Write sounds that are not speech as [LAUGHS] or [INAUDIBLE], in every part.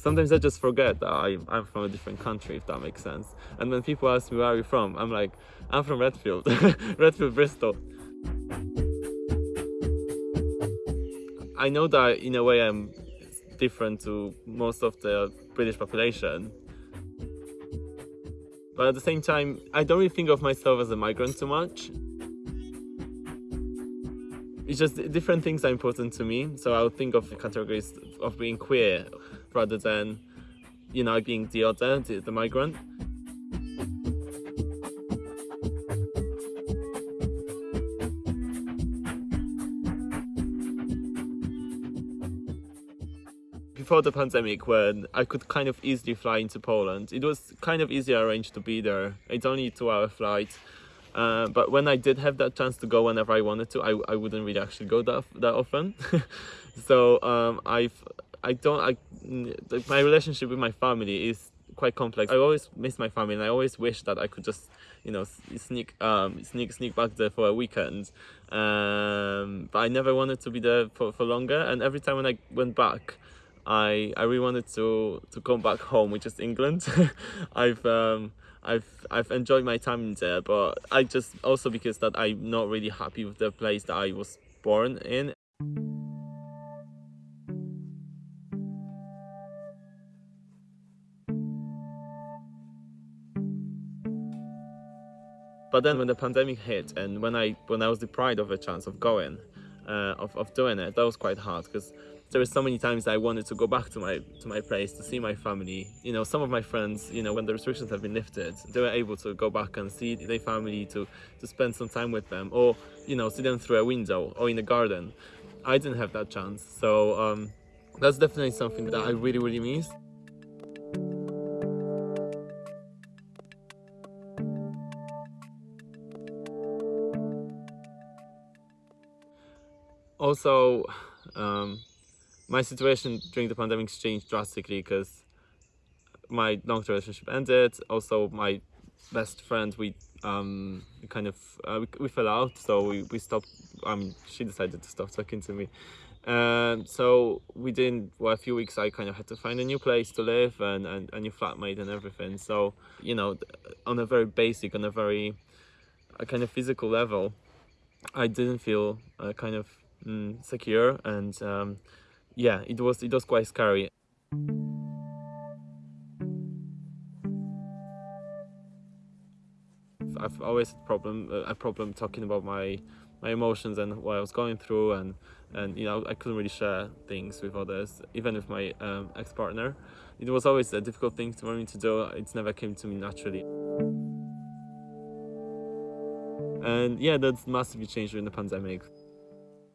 sometimes I just forget that I, I'm from a different country, if that makes sense. And when people ask me where are you from, I'm like, I'm from Redfield, [LAUGHS] Redfield, Bristol. I know that in a way I'm different to most of the British population. But at the same time, I don't really think of myself as a migrant too much. It's just different things are important to me. So I would think of categories of being queer rather than, you know, being the other, the, the migrant. before the pandemic when I could kind of easily fly into Poland. It was kind of easy arranged to be there. It's only a two hour flight. Uh, but when I did have that chance to go whenever I wanted to, I, I wouldn't really actually go that, that often. [LAUGHS] so um, I've, I don't, I, my relationship with my family is quite complex. I always miss my family and I always wish that I could just, you know, sneak, um, sneak, sneak back there for a weekend. Um, but I never wanted to be there for, for longer. And every time when I went back, I I really wanted to to come back home, which is England. [LAUGHS] I've um I've I've enjoyed my time there, but I just also because that I'm not really happy with the place that I was born in. But then when the pandemic hit and when I when I was deprived of a chance of going, uh, of, of doing it, that was quite hard because there were so many times I wanted to go back to my to my place to see my family. You know, some of my friends, you know, when the restrictions have been lifted, they were able to go back and see their family to to spend some time with them, or you know, see them through a window or in the garden. I didn't have that chance, so um, that's definitely something that I really really miss. Also, um, my situation during the pandemic changed drastically because my long-term relationship ended. Also, my best friend, we um kind of uh, we, we fell out, so we, we stopped. Um, she decided to stop talking to me. Um, so within well, a few weeks, I kind of had to find a new place to live and, and a new flatmate and everything. So you know, on a very basic, on a very a kind of physical level, I didn't feel uh, kind of mm, secure and um, yeah, it was it was quite scary. I've always had problem uh, a problem talking about my my emotions and what I was going through and and you know I couldn't really share things with others even with my um, ex-partner. It was always a difficult thing for me to do. It never came to me naturally. And yeah that's massively changed during the pandemic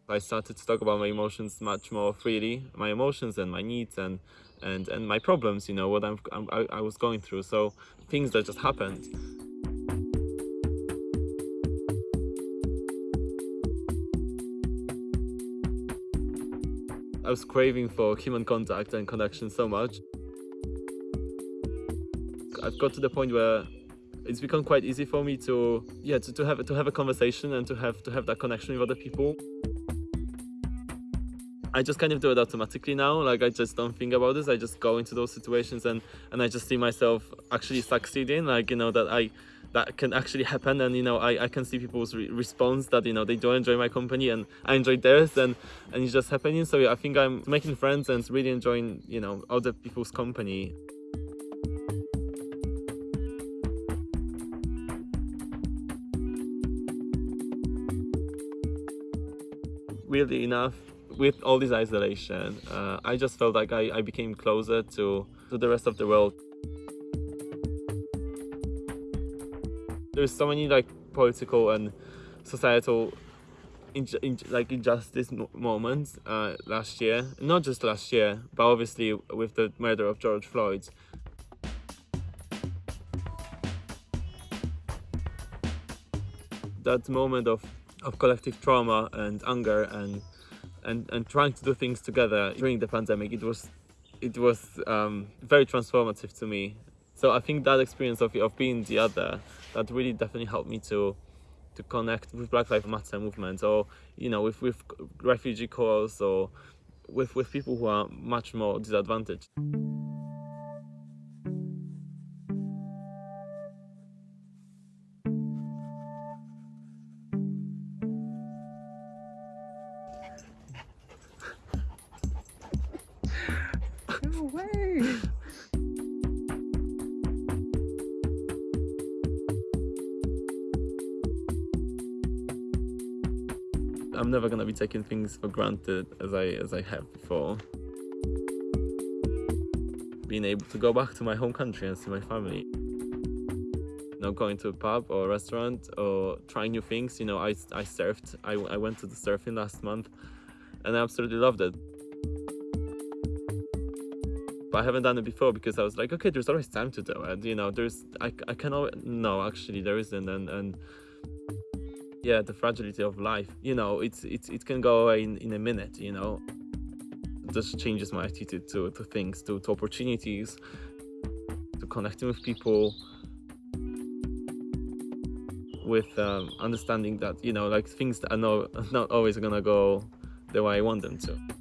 I started to talk about my emotions much more freely, my emotions and my needs and and and my problems. You know what I'm, I, I was going through. So things that just happened. I was craving for human contact and connection so much. I've got to the point where it's become quite easy for me to yeah to, to have to have a conversation and to have to have that connection with other people. I just kind of do it automatically now. Like I just don't think about this. I just go into those situations and and I just see myself actually succeeding. Like you know that I that can actually happen and you know I, I can see people's re response that you know they do enjoy my company and I enjoy theirs and and it's just happening so yeah, I think I'm making friends and really enjoying you know other people's company weirdly enough with all this isolation, uh, I just felt like I, I became closer to, to the rest of the world. There's so many like political and societal in, in, like injustice moments uh, last year, not just last year, but obviously with the murder of George Floyd. That moment of, of collective trauma and anger and and and trying to do things together during the pandemic it was it was um, very transformative to me. So i think that experience of, of being the other that really definitely helped me to to connect with black lives matter movement or you know with with refugee cause or with with people who are much more disadvantaged way. I'm never gonna be taking things for granted as I as I have before. Being able to go back to my home country and see my family. Know, going to a pub or a restaurant or trying new things. You know, I, I surfed. I, I went to the surfing last month and I absolutely loved it. But I haven't done it before because I was like, okay, there's always time to do it. You know, there's I, I can always, no, actually there isn't. And, and yeah the fragility of life you know it's it's it can go away in, in a minute you know just changes my attitude to, to things to, to opportunities to connecting with people with um, understanding that you know like things that are not not always gonna go the way I want them to.